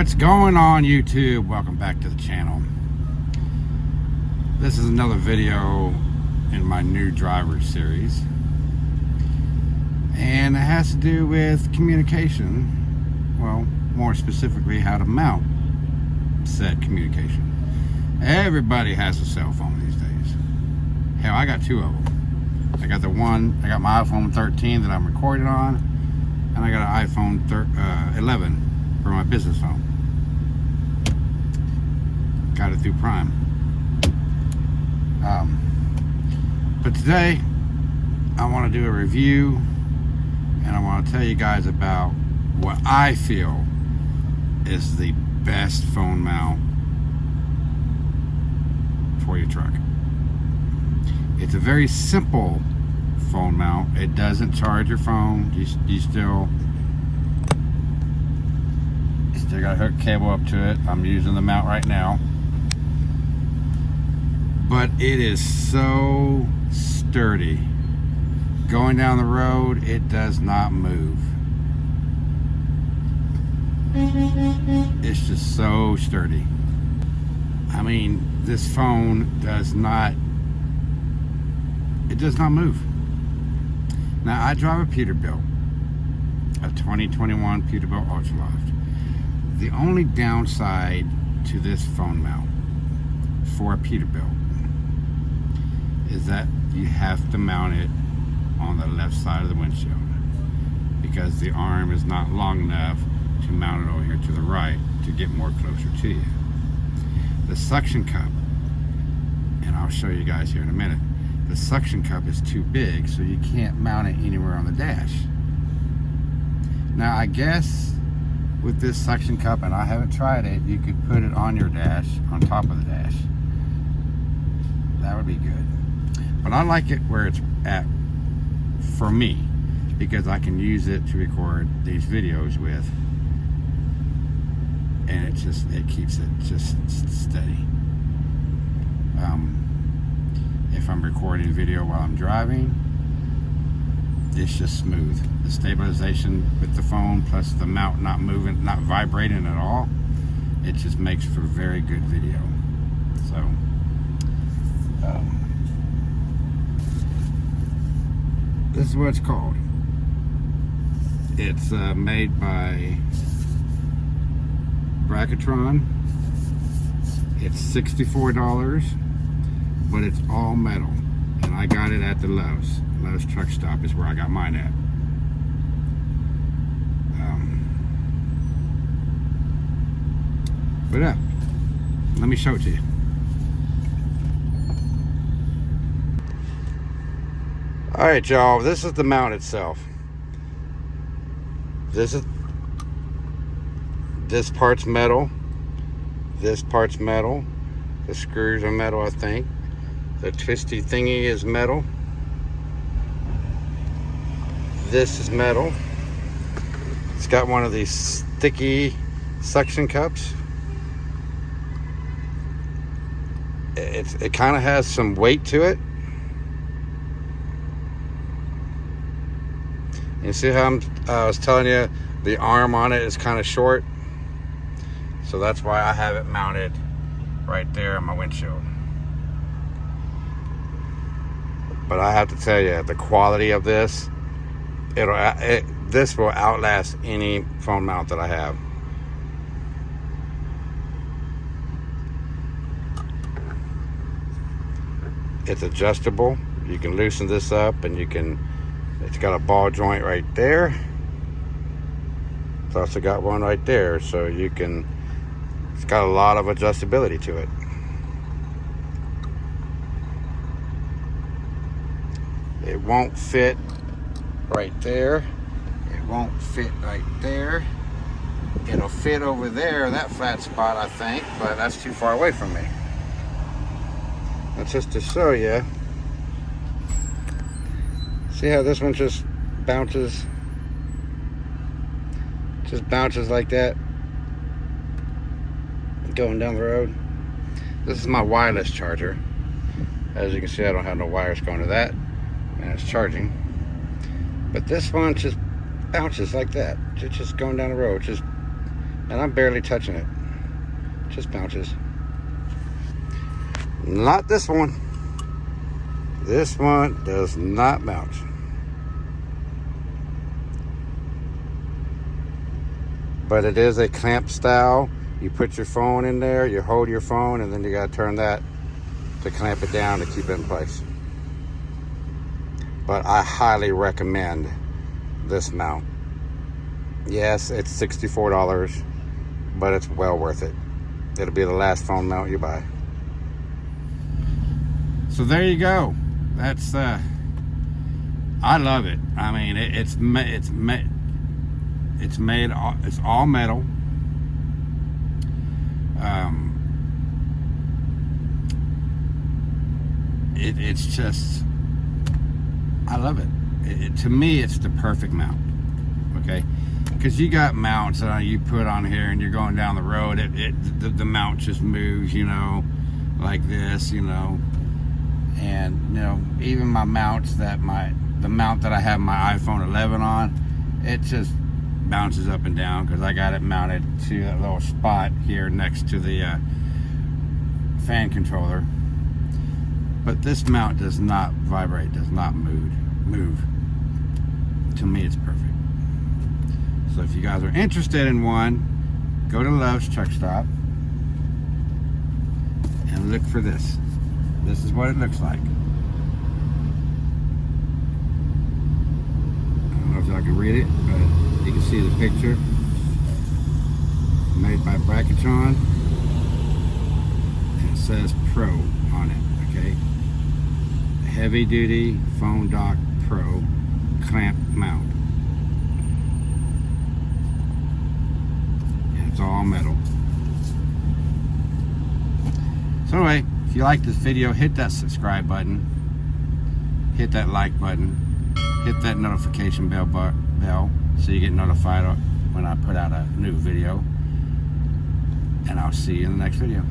What's going on YouTube? Welcome back to the channel. This is another video in my new driver series. And it has to do with communication. Well, more specifically, how to mount said communication. Everybody has a cell phone these days. Hell, I got two of them. I got the one, I got my iPhone 13 that I'm recording on, and I got an iPhone uh, 11 for my business phone. Got it through Prime. Um, but today, I want to do a review and I want to tell you guys about what I feel is the best phone mount for your truck. It's a very simple phone mount. It doesn't charge your phone. You, you still Still got a hook cable up to it. I'm using the mount right now. But it is so sturdy. Going down the road, it does not move. It's just so sturdy. I mean, this phone does not, it does not move. Now, I drive a Peterbilt, a 2021 Peterbilt Ultraloft the only downside to this phone mount for a Peterbilt is that you have to mount it on the left side of the windshield because the arm is not long enough to mount it over here to the right to get more closer to you. The suction cup, and I'll show you guys here in a minute, the suction cup is too big so you can't mount it anywhere on the dash. Now I guess with this suction cup, and I haven't tried it, you could put it on your dash, on top of the dash. That would be good. But I like it where it's at for me, because I can use it to record these videos with. And it just, it keeps it just steady. Um, if I'm recording video while I'm driving, it's just smooth. The stabilization with the phone plus the mount not moving, not vibrating at all, it just makes for very good video. So, um, this is what it's called. It's uh, made by Bracketron. It's $64, but it's all metal. And I got it at the Love's. Love's Truck Stop is where I got mine at. Um, but yeah, let me show it to you. All right, y'all, this is the mount itself. This is, this part's metal. This part's metal. The screws are metal, I think. The twisty thingy is metal. This is metal. It's got one of these sticky suction cups. It's, it kind of has some weight to it. You see how I'm, uh, I was telling you the arm on it is kind of short. So that's why I have it mounted right there on my windshield. But I have to tell you, the quality of this it'll uh, it, this will outlast any phone mount that I have. It's adjustable. You can loosen this up and you can, it's got a ball joint right there. It's also got one right there. So you can, it's got a lot of adjustability to it. It won't fit right there. It won't fit right there. It'll fit over there, that flat spot, I think, but that's too far away from me. That's just to show you. See how this one just bounces? Just bounces like that. Going down the road. This is my wireless charger. As you can see, I don't have no wires going to that. And it's charging. But this one just bounces like that. It's just going down the road. Just And I'm barely touching it. Just bounces. Not this one. This one does not bounce. But it is a clamp style. You put your phone in there, you hold your phone, and then you gotta turn that to clamp it down to keep it in place. But I highly recommend this mount. Yes, it's $64, but it's well worth it. It'll be the last phone mount you buy. So there you go. That's uh I love it. I mean, it, it's it's it's made it's all metal. Um it, it's just I love it. It, it. To me, it's the perfect mount. Okay, because you got mounts that you put on here, and you're going down the road. It, it the, the mount just moves, you know, like this, you know. And you know, even my mounts that my the mount that I have my iPhone 11 on, it just bounces up and down because I got it mounted to that little spot here next to the uh, fan controller. But this mount does not vibrate, does not move. Move. To me, it's perfect. So if you guys are interested in one, go to Love's Truck Stop and look for this. This is what it looks like. I don't know if y'all can read it, but you can see the picture. Made by Bracketron. And it says Pro on it? Heavy Duty Phone Dock Pro Clamp Mount. And it's all metal. So anyway, if you like this video, hit that subscribe button. Hit that like button. Hit that notification bell bell so you get notified when I put out a new video. And I'll see you in the next video.